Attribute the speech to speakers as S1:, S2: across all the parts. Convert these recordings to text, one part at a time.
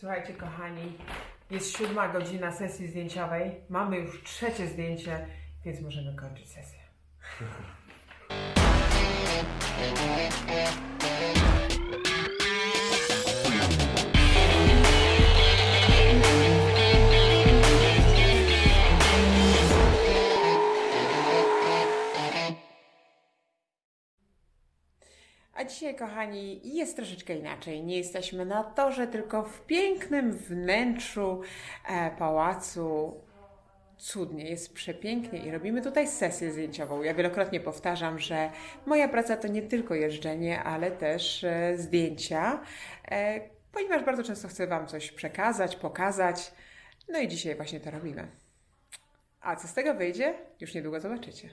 S1: Słuchajcie, kochani, jest siódma godzina sesji zdjęciowej. Mamy już trzecie zdjęcie, więc możemy kończyć sesję. A dzisiaj, kochani, jest troszeczkę inaczej. Nie jesteśmy na torze, tylko w pięknym wnętrzu e, pałacu. Cudnie, jest przepięknie i robimy tutaj sesję zdjęciową. Ja wielokrotnie powtarzam, że moja praca to nie tylko jeżdżenie, ale też e, zdjęcia, e, ponieważ bardzo często chcę Wam coś przekazać, pokazać. No i dzisiaj właśnie to robimy. A co z tego wyjdzie, już niedługo zobaczycie.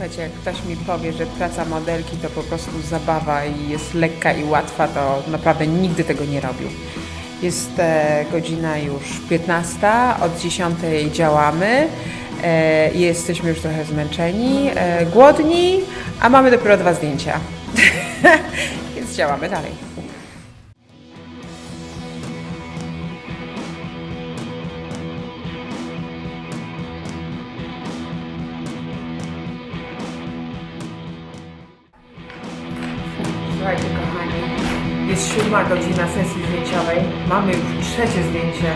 S1: Słuchajcie, jak ktoś mi powie, że praca modelki to po prostu zabawa i jest lekka i łatwa, to naprawdę nigdy tego nie robił. Jest e, godzina już 15, od 10 działamy. E, jesteśmy już trochę zmęczeni, e, głodni, a mamy dopiero dwa zdjęcia. Więc działamy dalej. Słuchajcie, kochani, jest siódma godzina sesji zdjęciowej. Mamy już trzecie zdjęcie.